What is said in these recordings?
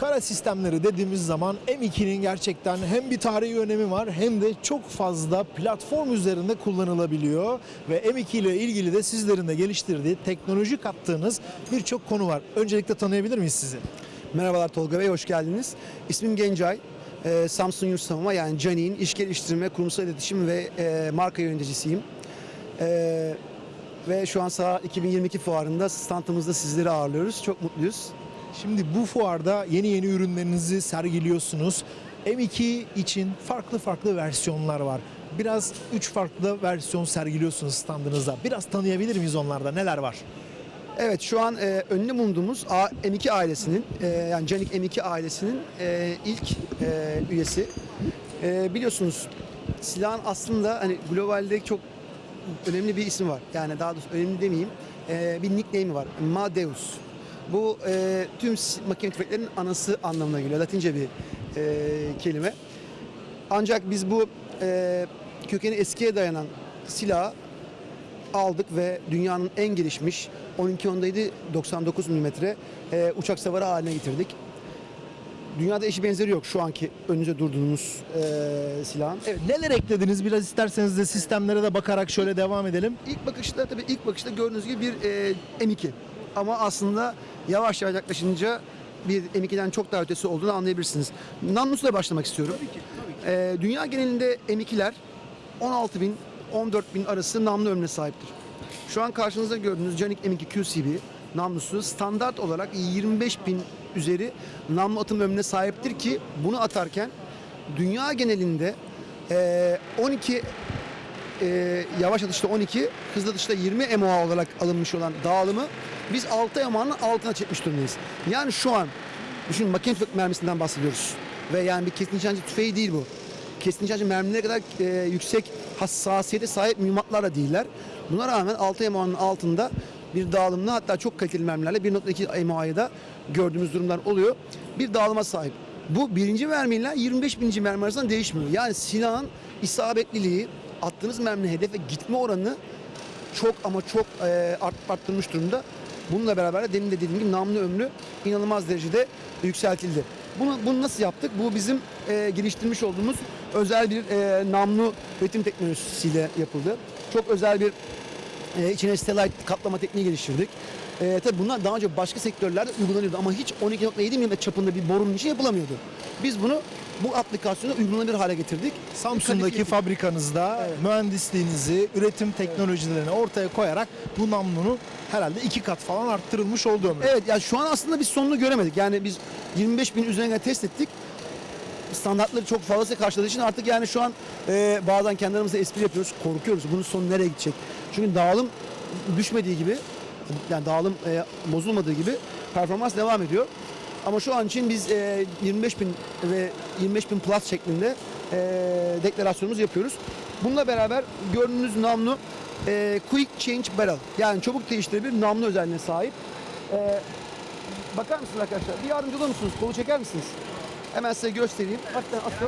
Kara sistemleri dediğimiz zaman M2'nin gerçekten hem bir tarihi önemi var hem de çok fazla platform üzerinde kullanılabiliyor. Ve M2 ile ilgili de sizlerin de geliştirdiği, teknoloji kattığınız birçok konu var. Öncelikle tanıyabilir miyiz sizi? Merhabalar Tolga Bey, hoş geldiniz. İsmim Gencay. Ee, Samsung Yurt Savunma yani Cani'nin iş geliştirme, kurumsal iletişim ve e, marka yöneticisiyim. Ee, ve şu an saha 2022 fuarında standımızda sizleri ağırlıyoruz. Çok mutluyuz. Şimdi bu fuarda yeni yeni ürünlerinizi sergiliyorsunuz. M2 için farklı farklı versiyonlar var. Biraz üç farklı versiyon sergiliyorsunuz standınızda. Biraz tanıyabilir miyiz onlarda? Neler var? Evet şu an e, önünde bulunduğumuz A- M2 ailesinin e, yani Canik M2 ailesinin e, ilk e, üyesi. E, biliyorsunuz silahın aslında hani globalde çok önemli bir ismi var. Yani daha doğrusu önemli demeyeyim. E, bir nickname'i var. Madeus. Bu e, tüm makine tüfeklerinin anası anlamına geliyor. Latince bir e, kelime. Ancak biz bu e, kökeni eskiye dayanan silahı aldık ve dünyanın en gelişmiş 12.7 99 mm e, uçak savarı haline getirdik. Dünyada eşi benzeri yok şu anki önünüze durduğunuz e, silahın. Evet, neler eklediniz? Biraz isterseniz de sistemlere de bakarak şöyle devam edelim. İlk bakışta tabii ilk bakışta gördüğünüz gibi bir e, M2 ama aslında yavaş yavaş yaklaşınca bir M2'den çok daha ötesi olduğunu anlayabilirsiniz. Namlus'la başlamak istiyorum. E, dünya genelinde M2'ler 16 bin 14 bin arası namlu ömrüne sahiptir. Şu an karşınızda gördüğünüz Canik M2 QCB namlusu standart olarak 25 bin üzeri namlu atım ömrüne sahiptir ki bunu atarken dünya genelinde e, 12 e, yavaş atışta 12, hızlı atışta 20 MOA olarak alınmış olan dağılımı biz 6 MOA'nın altına çekmiş durumdayız. Yani şu an düşünün makine tüfek mermisinden bahsediyoruz. Ve yani bir kesin nişancı tüfeği değil bu. Kesin nişancı mermilerine kadar e, yüksek hassasiyete sahip mühimmatlar da değiller. Buna rağmen 6 MOA'nın altında bir dağılımla hatta çok kaliteli mermilerle 1.2 MOA'yı da gördüğümüz durumlar oluyor. Bir dağılıma sahip. Bu birinci mermiyle 25 bininci mermi arasında değişmiyor. Yani silahın isabetliliği, attığınız merminin hedefe gitme oranı çok ama çok e, art, arttırmış durumda. Bununla beraber de demin de dediğim gibi namlu ömrü inanılmaz derecede yükseltildi. Bunu, bunu nasıl yaptık? Bu bizim e, geliştirmiş olduğumuz özel bir e, namlu üretim teknolojisiyle yapıldı. Çok özel bir e, içine stellite kaplama tekniği geliştirdik. E, tabii bunlar daha önce başka sektörlerde uygulanıyordu ama hiç 12.7 mm çapında bir borunun içi yapılamıyordu. Biz bunu bu aplikasyonu uygulanabilir hale getirdik. Samsun'daki fabrikanızda Evet. mühendisliğinizi, üretim teknolojilerini ortaya koyarak bu namlunu herhalde iki kat falan arttırılmış oldu ömrü. Evet yani şu an aslında biz sonunu göremedik. Yani biz 25 bin üzerine test ettik. Standartları çok fazla karşıladığı için artık yani şu an e, bazen kendi aramızda espri yapıyoruz. Korkuyoruz. Bunun sonu nereye gidecek? Çünkü dağılım düşmediği gibi yani dağılım e, bozulmadığı gibi performans devam ediyor. Ama şu an için biz e, 25 bin ve 25 bin plus şeklinde e, deklarasyonumuzu yapıyoruz. Bununla beraber gördüğünüz namlu e, Quick Change Barrel yani çabuk değiştirebilir namlu özelliğine sahip. E, bakar mısınız arkadaşlar? Bir yardımcı olur musunuz? Kolu çeker misiniz? Hemen size göstereyim. Hatta asıl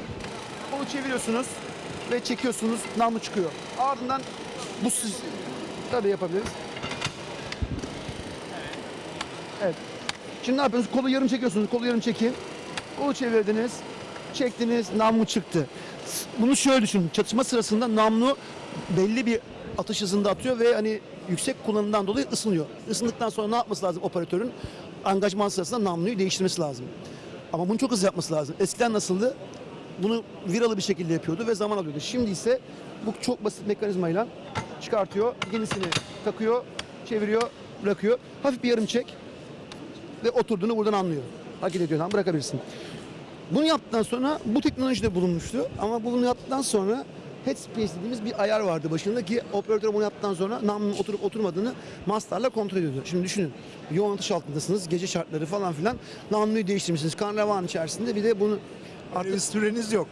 kolu çeviriyorsunuz ve çekiyorsunuz namlu çıkıyor. Ardından bu siz tabii yapabiliriz. Evet. Şimdi ne yapıyorsunuz? Kolu yarım çekiyorsunuz. Kolu yarım çekin. Kolu çevirdiniz. Çektiniz. Namlu çıktı. Bunu şöyle düşünün. Çatışma sırasında namlu belli bir atış hızında atıyor ve hani yüksek kullanımdan dolayı ısınıyor. Isındıktan sonra ne yapması lazım operatörün? Angajman sırasında namluyu değiştirmesi lazım. Ama bunu çok hızlı yapması lazım. Eskiden nasıldı? Bunu viralı bir şekilde yapıyordu ve zaman alıyordu. Şimdi ise bu çok basit mekanizmayla çıkartıyor, yenisini takıyor, çeviriyor, bırakıyor. Hafif bir yarım çek ve oturduğunu buradan anlıyor. Hareket ediyordan bırakabilirsin. Bunu yaptıktan sonra bu teknoloji de bulunmuştu ama bunu yaptıktan sonra headspace dediğimiz bir ayar vardı başında ki operatör bunu yaptıktan sonra namlunun oturup oturmadığını mastarla kontrol ediyordu. Şimdi düşünün yoğun atış altındasınız gece şartları falan filan namluyu değiştirmişsiniz karnavan içerisinde bir de bunu artık süreniz yok.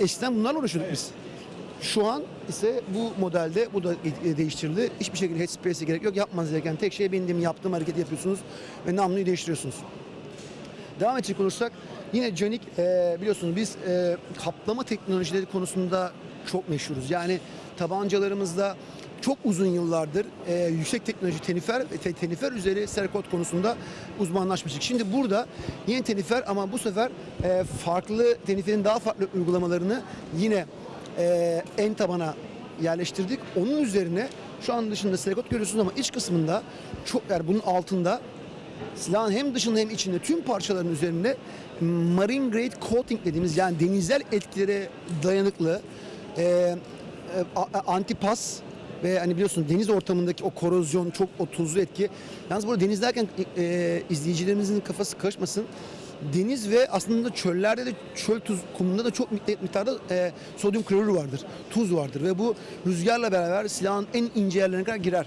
eskiden bunlarla uğraşıyorduk biz. Şu an ise bu modelde bu da e, değiştirildi. Hiçbir şekilde headspace'e gerek yok. Yapmanız gereken tek şey benim yaptığım hareketi yapıyorsunuz ve namluyu değiştiriyorsunuz. Devam edecek olursak yine Canik e, biliyorsunuz biz e, kaplama teknolojileri konusunda çok meşhuruz. Yani tabancalarımızda çok uzun yıllardır e, yüksek teknoloji tenifer ve te- tenifer üzeri serkot konusunda uzmanlaşmıştık. Şimdi burada yeni tenifer ama bu sefer e, farklı teniferin daha farklı uygulamalarını yine e, en tabana yerleştirdik. Onun üzerine şu an dışında serkot görüyorsunuz ama iç kısmında çok yani bunun altında silahın hem dışında hem içinde tüm parçaların üzerinde marine grade coating dediğimiz yani denizel etkilere dayanıklı e, e, antipas ve hani biliyorsunuz deniz ortamındaki o korozyon çok o tuzlu etki. Yalnız burada deniz derken e, izleyicilerimizin kafası karışmasın. Deniz ve aslında çöllerde de çöl tuz kumunda da çok miktar- miktarda e, sodyum klorür vardır. Tuz vardır ve bu rüzgarla beraber silahın en ince yerlerine kadar girer.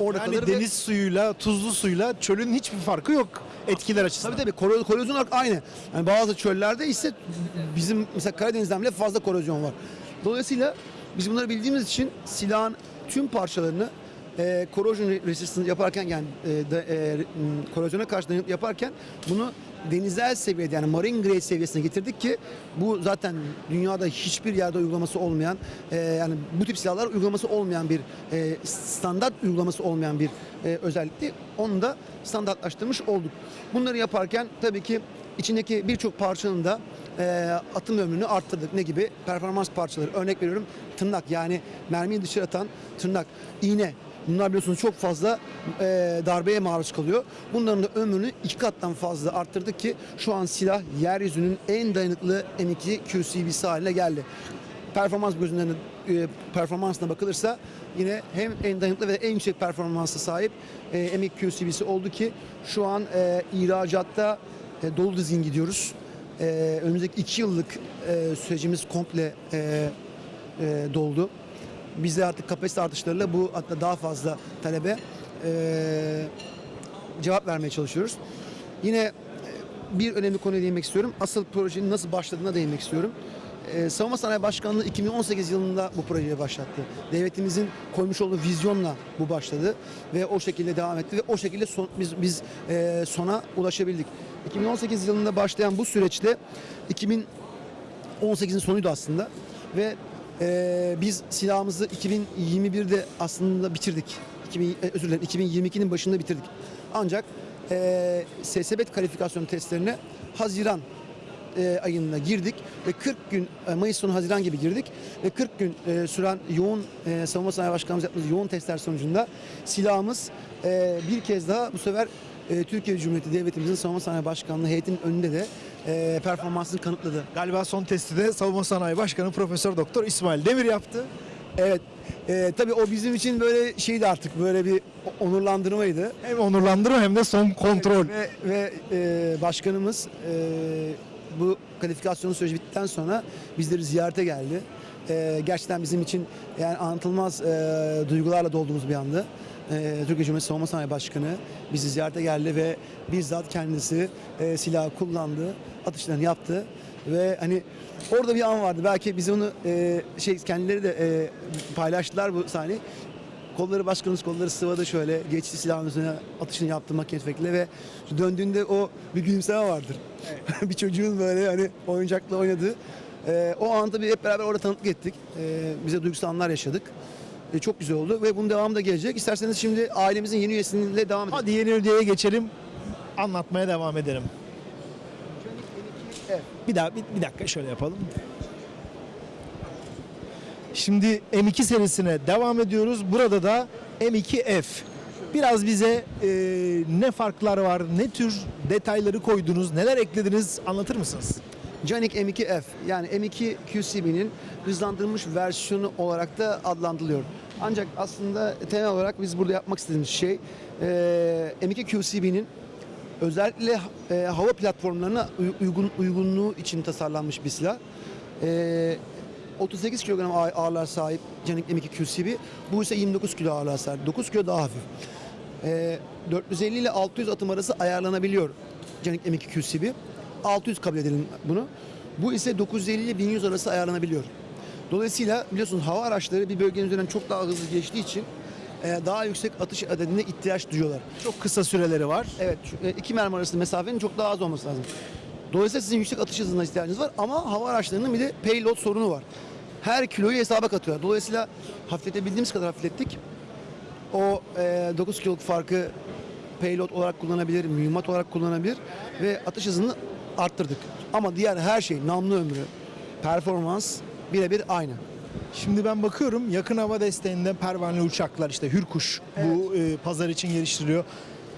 Orada Yani kalır ve- deniz suyuyla, tuzlu suyla çölün hiçbir farkı yok etkiler açısından. Tabii tabii koro- korozyon olarak aynı. Yani bazı çöllerde ise bizim mesela Karadeniz'den bile fazla korozyon var. Dolayısıyla biz bunları bildiğimiz için silahın tüm parçalarını e, corrosion resistance yaparken yani e, da, e, korozyona karşı yaparken bunu denizel seviyede yani marine grade seviyesine getirdik ki bu zaten dünyada hiçbir yerde uygulaması olmayan e, yani bu tip silahlar uygulaması olmayan bir e, standart uygulaması olmayan bir e, özellikti. Onu da standartlaştırmış olduk. Bunları yaparken tabii ki içindeki birçok parçanın da e, atım ömrünü arttırdık. Ne gibi? Performans parçaları. Örnek veriyorum tırnak yani mermiyi dışarı atan tırnak, iğne. Bunlar biliyorsunuz çok fazla e, darbeye maruz kalıyor. Bunların da ömrünü iki kattan fazla arttırdık ki şu an silah yeryüzünün en dayanıklı M2 QCB'si haline geldi. Performans gözünden e, performansına bakılırsa yine hem en dayanıklı ve en yüksek performansa sahip e, M2 QCB'si oldu ki şu an e, ihracatta e, dolu dizgin gidiyoruz. E, önümüzdeki iki yıllık e, sürecimiz komple e, e, doldu. Biz artık kapasite artışlarıyla bu hatta daha fazla talebe e, cevap vermeye çalışıyoruz. Yine bir önemli konuya değinmek istiyorum. Asıl projenin nasıl başladığına değinmek istiyorum. Ee, Savunma Sanayi Başkanlığı 2018 yılında bu projeyi başlattı. Devletimizin koymuş olduğu vizyonla bu başladı ve o şekilde devam etti ve o şekilde son- biz biz e, sona ulaşabildik. 2018 yılında başlayan bu süreçte 2018'in sonuydu aslında ve e, biz silahımızı 2021'de aslında bitirdik. 2000, e, özür dilerim 2022'nin başında bitirdik. Ancak e, SSB kalifikasyon testlerine Haziran e, ayında girdik ve 40 gün e, Mayıs sonu Haziran gibi girdik ve 40 gün e, süren yoğun e, savunma sanayi başkanımız yaptığımız yoğun testler sonucunda silahımız e, bir kez daha bu sefer e, Türkiye Cumhuriyeti Devletimizin savunma sanayi başkanlığı heyetinin önünde de e, performansını kanıtladı. Galiba son testi de Savunma Sanayi Başkanı Profesör Doktor İsmail Demir yaptı. Evet. E, tabii o bizim için böyle şeydi artık böyle bir onurlandırmaydı. Hem onurlandırma hem de son kontrol. Ve, ve e, başkanımız e, bu kalifikasyon süreci bittikten sonra bizleri ziyarete geldi. E, gerçekten bizim için yani anlatılmaz e, duygularla dolduğumuz bir andı. E, Türkiye Cumhuriyeti Savunma Sanayi Başkanı bizi ziyarete geldi ve bizzat kendisi e, silahı kullandı, atışlarını yaptı ve hani orada bir an vardı. Belki biz onu e, şey kendileri de e, paylaştılar bu sahneyi. Kolları başkanımız kolları sıvadı şöyle geçti silahın üzerine atışını yaptı makine tüfekle ve döndüğünde o bir gülümseme vardır. bir çocuğun böyle hani oyuncakla oynadığı. Ee, o an tabii hep beraber orada tanıklık ettik. Ee, bize duygusal anlar yaşadık. Ee, çok güzel oldu ve bunun devamı da gelecek. İsterseniz şimdi ailemizin yeni üyesiyle devam edelim. Hadi yeni ödeye geçelim. Anlatmaya devam edelim. Evet. Bir daha bir, bir dakika şöyle yapalım. Şimdi M2 serisine devam ediyoruz. Burada da M2F. Biraz bize e, ne farklar var, ne tür detayları koydunuz, neler eklediniz anlatır mısınız? Canik M2F yani M2 QCB'nin hızlandırılmış versiyonu olarak da adlandırılıyor. Ancak aslında temel olarak biz burada yapmak istediğimiz şey e, M2 QCB'nin özellikle e, hava platformlarına uy- uygun uygunluğu için tasarlanmış bir silah. E, 38 kilogram ağ- ağırlığa sahip Canik M2 QCB. Bu ise 29 kilo ağırlığa sahip. 9 kilo daha hafif. E, 450 ile 600 atım arası ayarlanabiliyor Canik M2 QCB. 600 kabul edelim bunu. Bu ise 950 ile 1100 arası ayarlanabiliyor. Dolayısıyla biliyorsunuz hava araçları bir bölgenin üzerinden çok daha hızlı geçtiği için e, daha yüksek atış adedine ihtiyaç duyuyorlar. Çok kısa süreleri var. Evet, e, iki mermi arasında mesafenin çok daha az olması lazım. Dolayısıyla sizin yüksek atış hızına ihtiyacınız var ama hava araçlarının bir de payload sorunu var. her kiloyu hesaba katıyor. Dolayısıyla hafifletebildiğimiz kadar hafiflettik. O e, 9 kiloluk farkı payload olarak kullanabilir, mühimmat olarak kullanabilir ve atış hızını arttırdık. Ama diğer her şey, namlu ömrü, performans birebir aynı. Şimdi ben bakıyorum yakın hava desteğinde pervaneli uçaklar işte Hürkuş bu e, pazar için geliştiriliyor.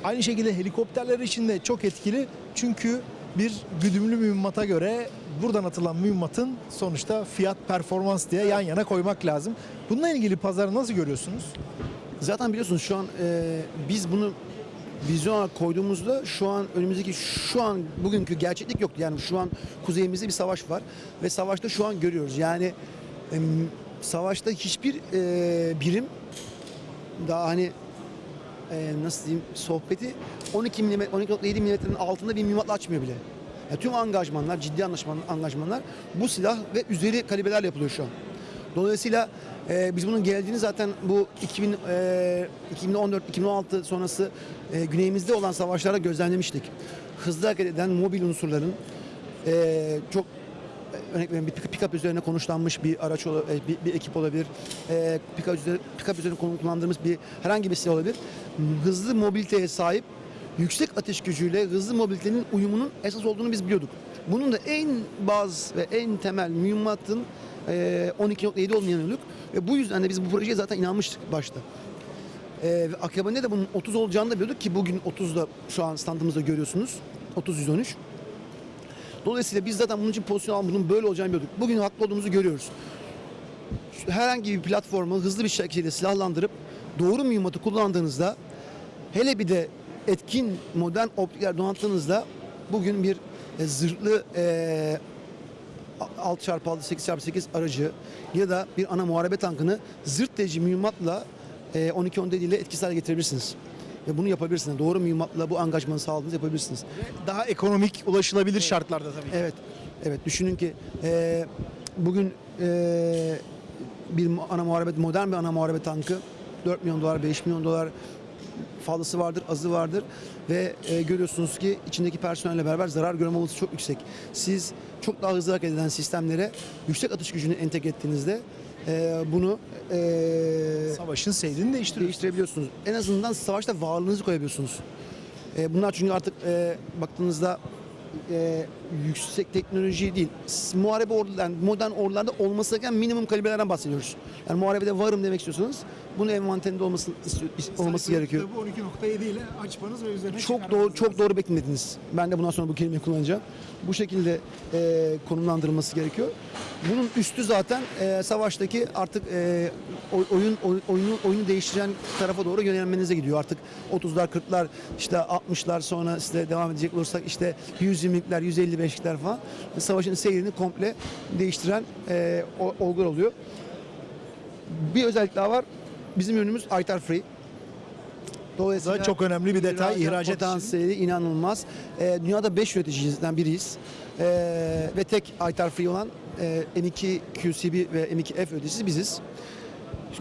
Aynı şekilde helikopterler için de çok etkili. Çünkü bir güdümlü mühimmata göre buradan atılan mühimmatın sonuçta fiyat performans diye yan yana koymak lazım. Bununla ilgili pazarı nasıl görüyorsunuz? Zaten biliyorsunuz şu an e, biz bunu vizyon olarak koyduğumuzda şu an önümüzdeki şu an bugünkü gerçeklik yoktu. Yani şu an kuzeyimizde bir savaş var ve savaşta şu an görüyoruz. Yani savaşta hiçbir e, birim daha hani e, nasıl diyeyim sohbeti 12 mm 12.7 milimetrenin altında bir mühimmatla açmıyor bile. Yani tüm angajmanlar, ciddi anlaşman, angajmanlar bu silah ve üzeri kalibreler yapılıyor şu an. Dolayısıyla e, biz bunun geldiğini zaten bu 2000, e, 2014-2016 sonrası e, güneyimizde olan savaşlarda gözlemlemiştik. Hızlı hareket eden mobil unsurların e, çok e, örnek bir pick- pick-up üzerine konuşlanmış bir araç e, bir, bir ekip olabilir. E, pick-up üzerine, pick-up üzerine kullandığımız bir herhangi bir silah olabilir. Hızlı mobiliteye sahip yüksek ateş gücüyle hızlı mobilitenin uyumunun esas olduğunu biz biliyorduk. Bunun da en baz ve en temel mühimmatın 12.7 olmayan yönlük ve bu yüzden de biz bu projeye zaten inanmıştık başta. E, ve akabinde de bunun 30 olacağını da biliyorduk ki bugün 30'da şu an standımızda görüyorsunuz. 30-113. Dolayısıyla biz zaten bunun için pozisyon almak, bunun böyle olacağını biliyorduk. Bugün haklı olduğumuzu görüyoruz. Herhangi bir platformu hızlı bir şekilde silahlandırıp doğru mühimmatı kullandığınızda hele bir de etkin modern optikler donattığınızda bugün bir e, zırhlı e, 6x6 8x8 aracı ya da bir ana muharebe tankını zırt delici mühimmatla e, 12-10 ile etkisiz hale getirebilirsiniz. Ve bunu yapabilirsiniz. Doğru mühimmatla bu angajmanı sağladığınızda yapabilirsiniz. Daha ekonomik ulaşılabilir şartlarda tabii. ki. Evet, evet. Düşünün ki e, bugün e, bir ana muharebe, modern bir ana muharebe tankı 4 milyon dolar, 5 milyon dolar fazlası vardır, azı vardır ve e, görüyorsunuz ki içindeki personelle beraber zarar görme olasılığı çok yüksek. Siz çok daha hızlı hareket eden sistemlere yüksek atış gücünü entegre ettiğinizde e, bunu e, Savaşın seyrini değiştirebiliyorsunuz. En azından savaşta varlığınızı koyabiliyorsunuz. E, bunlar çünkü artık e, baktığınızda e, yüksek teknoloji değil, muharebe ordular, yani modern ordularda olması gereken minimum kalibrelerden bahsediyoruz. Yani muharebede varım demek istiyorsanız bunun envanterinde olması, olması gerekiyor. Bu 12.7 ile açmanız ve üzerine Çok doğru, çok doğru beklemediniz. Ben de bundan sonra bu kelimeyi kullanacağım. Bu şekilde e, konumlandırılması gerekiyor. Bunun üstü zaten e, savaştaki artık e, oy- oyun oy- oyunu oyunu değiştiren tarafa doğru yönelmenize gidiyor. Artık 30'lar 40'lar işte 60'lar sonra işte devam edecek olursak işte 120'likler 155'likler falan savaşın seyrini komple değiştiren e, olgular oluyor. Bir özellik daha var. Bizim ürünümüz ITAR Free. Dolayısıyla çok önemli bir detay ihracat için. potansiyeli inanılmaz. Ee, dünyada 5 üreticisinden biriyiz. Ee, ve tek ITAR Free olan e, M2 QCB ve M2F üreticisi biziz.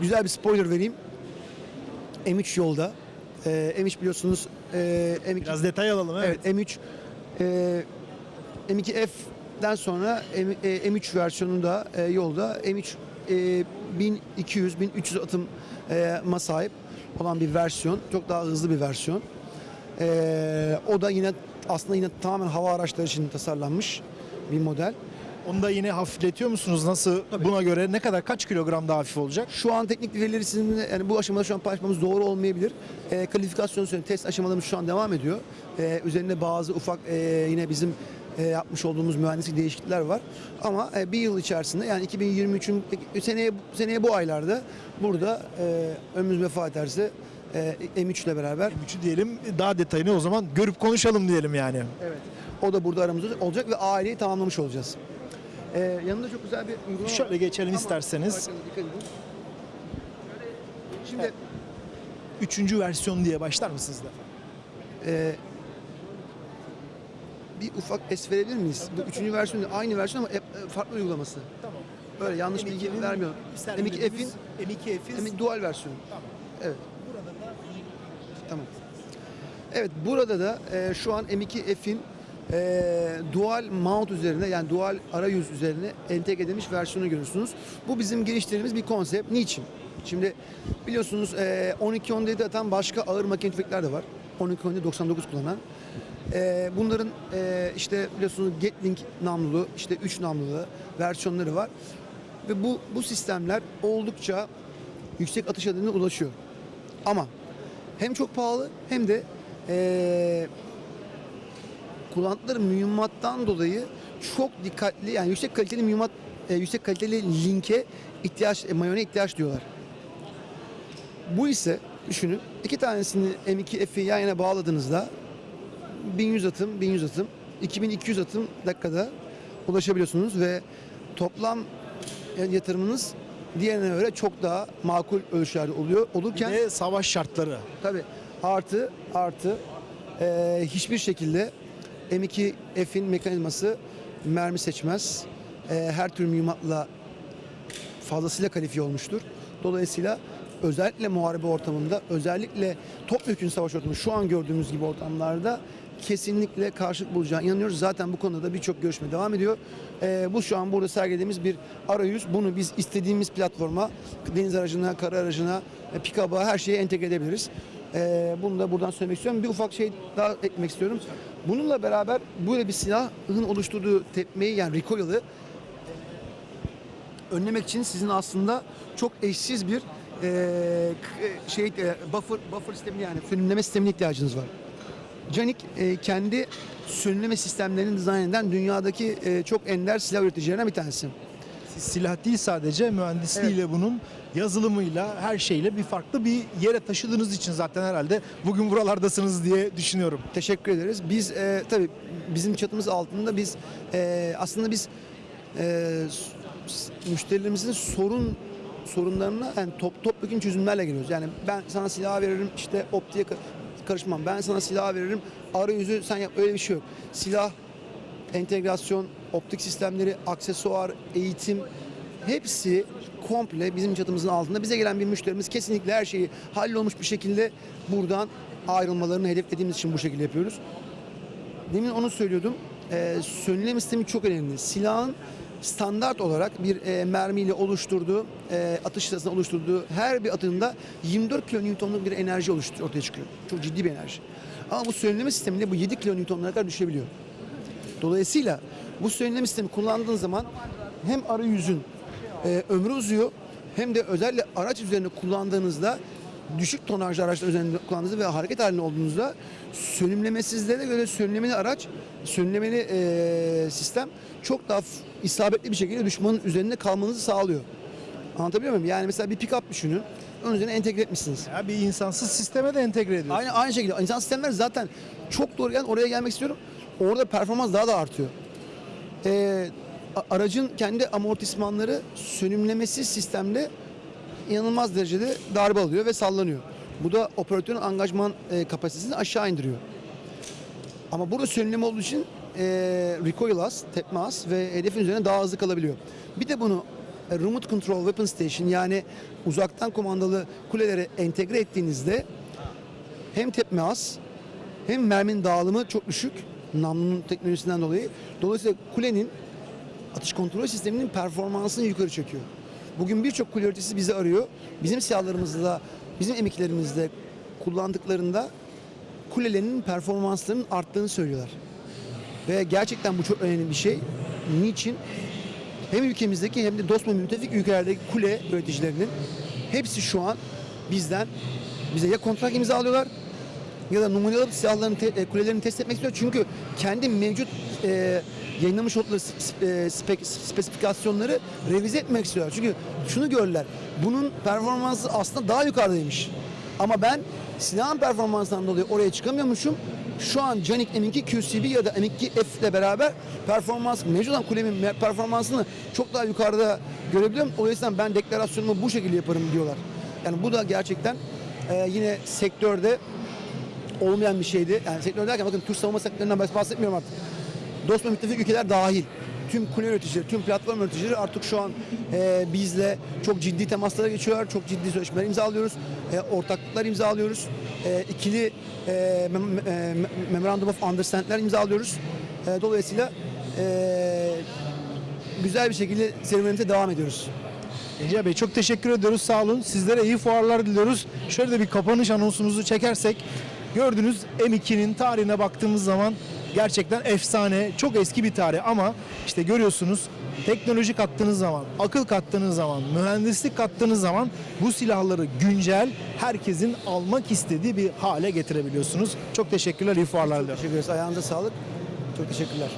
Güzel bir spoiler vereyim. M3 yolda. Ee, M3 biliyorsunuz e, M2 Biraz detay alalım. Evet. Evet M3 e, M2F'den sonra M, e, M3 versiyonu da e, yolda. M3 e, 1200 1300 atım e, ma sahip olan bir versiyon. Çok daha hızlı bir versiyon. E, o da yine aslında yine tamamen hava araçları için tasarlanmış bir model. Onu da yine hafifletiyor musunuz? Nasıl buna göre ne kadar kaç kilogram daha hafif olacak? Şu an teknik verileri sizinle yani bu aşamada şu an paylaşmamız doğru olmayabilir. E, kalifikasyon sonra test aşamalarımız şu an devam ediyor. E, üzerinde bazı ufak e, yine bizim e, yapmış olduğumuz mühendislik değişiklikler var. Ama e, bir yıl içerisinde yani 2023'ün seneye seneye bu aylarda burada e, önümüz vefa ederse e, M3 ile beraber M3'ü diyelim daha detayını o zaman görüp konuşalım diyelim yani. evet o da burada aramızda olacak ve aileyi tamamlamış olacağız. E, yanında çok güzel bir uygulama var. Şöyle geçelim Ama isterseniz. Şimdi Üçüncü versiyon diye başlar mısınız da? Ee, bir ufak es verebilir miyiz? Bu üçüncü versiyon değil, aynı versiyon ama e- farklı uygulaması. Tamam. Böyle yanlış bilgi vermiyorum. M2F'in M2F'in M2 dual versiyonu. Tamam. Evet, Burada da tamam. Evet, burada da e, şu an M2F'in e, dual mount üzerine yani dual arayüz üzerine entegre edilmiş versiyonu görürsünüz. Bu bizim geliştirdiğimiz bir konsept. Niçin? Şimdi biliyorsunuz e, 12-17'de atan başka ağır makine tüfekler de var. 12-17 99 kullanan. E, bunların e, işte biliyorsunuz Gatling namlulu, işte 3 namlulu versiyonları var. Ve bu bu sistemler oldukça yüksek atış hızına ulaşıyor. Ama hem çok pahalı hem de eee kullandıkları mühimmattan dolayı çok dikkatli yani yüksek kaliteli mühimmat e, yüksek kaliteli linke ihtiyaç e, mayona ihtiyaç diyorlar. Bu ise düşünün iki tanesini M2 F'i yan yana bağladığınızda 1100 atım 1100 atım 2200 atım dakikada ulaşabiliyorsunuz ve toplam yatırımınız diğerine göre çok daha makul ölçülerde oluyor. Bir Olurken de savaş şartları. Tabii artı artı eee, hiçbir şekilde M2 F'in mekanizması mermi seçmez. Eee, her tür mühimmatla fazlasıyla kalifiye olmuştur. Dolayısıyla özellikle muharebe ortamında, özellikle topyekun savaş ortamı şu an gördüğümüz gibi ortamlarda kesinlikle karşılık bulacağına inanıyoruz. Zaten bu konuda da birçok görüşme devam ediyor. Ee, bu şu an burada sergilediğimiz bir arayüz. Bunu biz istediğimiz platforma, deniz aracına, kara aracına, e, pick-up'a her şeye entegre edebiliriz. Ee, bunu da buradan söylemek istiyorum. Bir ufak şey daha eklemek istiyorum. Bununla beraber böyle bir silahın oluşturduğu tepmeyi yani recoil'ı önlemek için sizin aslında çok eşsiz bir k- şey e, buffer buffer sistemi yani sönümleme sistemine ihtiyacınız var. Canik e, kendi sönümleme sistemlerini dizayn eden dünyadaki e, çok ender silah üreticilerinden bir tanesi. Silah değil sadece mühendisliğiyle bunun yazılımıyla her şeyle bir farklı bir yere taşıdığınız için zaten herhalde bugün buralardasınız diye düşünüyorum. Teşekkür ederiz. Biz e, tabii bizim çatımız altında biz e, aslında biz e, müşterilerimizin sorun sorunlarına yani top topyekun çözümlerle geliyoruz. Yani ben sana silah veririm işte optiğe ka- karışmam. Ben sana silah veririm arayüzü sen yap öyle bir şey yok. Silah entegrasyon, optik sistemleri, aksesuar, eğitim hepsi komple bizim çatımızın altında. Bize gelen bir müşterimiz kesinlikle her şeyi hallolmuş bir şekilde buradan ayrılmalarını hedeflediğimiz için bu şekilde yapıyoruz. Demin onu söylüyordum. Ee, sönülme sistemi çok önemli. Silahın standart olarak bir e, mermiyle oluşturduğu, e, atış sırasında oluşturduğu her bir atımda 24 kilonewtonluk bir enerji oluşturuyor, ortaya çıkıyor. Çok ciddi bir enerji. Ama bu sönülme sisteminde bu 7 kilonewtonlara kadar düşebiliyor. Dolayısıyla bu sönümleme sistemi kullandığın zaman hem arayüzün e, ömrü uzuyor hem de özellikle araç üzerinde kullandığınızda düşük tonajlı araçlar üzerinde kullandığınızda ve hareket halinde olduğunuzda sönümlemesizlere göre sönümlemeli araç, sönümlemeli e, sistem çok daha isabetli bir şekilde düşmanın üzerinde kalmanızı sağlıyor. Anlatabiliyor muyum? Yani mesela bir pick-up düşünün. Onun üzerine entegre etmişsiniz. Ya bir insansız sisteme de entegre ediyorsunuz. Aynı aynı şekilde insan sistemler zaten çok doğru yani oraya gelmek istiyorum. Orada performans daha da artıyor. Ee, aracın kendi amortismanları sönümlemesiz sistemde inanılmaz derecede darbe alıyor ve sallanıyor. Bu da operatörün angajman e, kapasitesini aşağı indiriyor. Ama burada sönümleme olduğu için e, recoil az, tepme az ve hedefin üzerine daha hızlı kalabiliyor. Bir de bunu e, remote control weapon station yani uzaktan kumandalı kulelere entegre ettiğinizde hem tepme az hem merminin dağılımı çok düşük namlunun teknolojisinden dolayı. Dolayısıyla kulenin atış kontrol sisteminin performansını yukarı çekiyor. Bugün birçok üreticisi bizi arıyor. Bizim silahlarımızda, bizim emeklerimizde kullandıklarında kulelerinin performanslarının arttığını söylüyorlar. Ve gerçekten bu çok önemli bir şey. Niçin? Hem ülkemizdeki hem de dost ve müttefik ülkelerdeki kule üreticilerinin hepsi şu an bizden bize ya kontrat imzalıyorlar ya da numaralı silahların te, e, kulelerini test etmek istiyor. Çünkü kendi mevcut e, yayınlamış oldukları e, spek, spesifikasyonları revize etmek istiyorlar. Çünkü şunu gördüler. Bunun performansı aslında daha yukarıdaymış. Ama ben silahın performansından dolayı oraya çıkamıyormuşum. Şu an Canik M2 QCB ya da M2 F ile beraber performans, mevcut olan kulemin performansını çok daha yukarıda görebiliyorum. O yüzden ben deklarasyonumu bu şekilde yaparım diyorlar. Yani bu da gerçekten e, yine sektörde olmayan bir şeydi. Yani sektör derken bakın Türk savunma sektöründen bahs- bahsetmiyorum artık. Dost ve müttefik ülkeler dahil. Tüm kule üreticileri, tüm platform üreticileri artık şu an e, bizle çok ciddi temaslara geçiyorlar. Çok ciddi sözleşmeler imzalıyoruz. E, ortaklıklar imzalıyoruz. E, ikili e, mem- e, Memorandum of Understand'ler imzalıyoruz. E, dolayısıyla e, güzel bir şekilde serüvenimize devam ediyoruz. Gencay Bey çok teşekkür ediyoruz. Sağ olun. Sizlere iyi fuarlar diliyoruz. Şöyle de bir kapanış anonsumuzu çekersek gördüğünüz M2'nin tarihine baktığımız zaman gerçekten efsane, çok eski bir tarih ama işte görüyorsunuz teknoloji kattığınız zaman, akıl kattığınız zaman, mühendislik kattığınız zaman bu silahları güncel herkesin almak istediği bir hale getirebiliyorsunuz. Çok teşekkürler, iyi fuarlar diliyorum. Teşekkür ederiz. Ayağınıza sağlık. Çok teşekkürler.